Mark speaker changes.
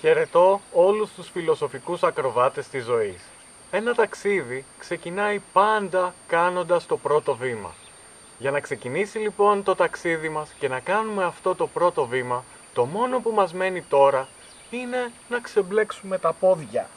Speaker 1: Χαιρετώ όλους τους φιλοσοφικούς ακροβάτες της ζωής. Ένα ταξίδι ξεκινάει πάντα κάνοντας το πρώτο βήμα. Για να ξεκινήσει λοιπόν το ταξίδι μας και να κάνουμε αυτό το πρώτο βήμα, το μόνο που μας μένει τώρα είναι να ξεμπλέξουμε τα πόδια.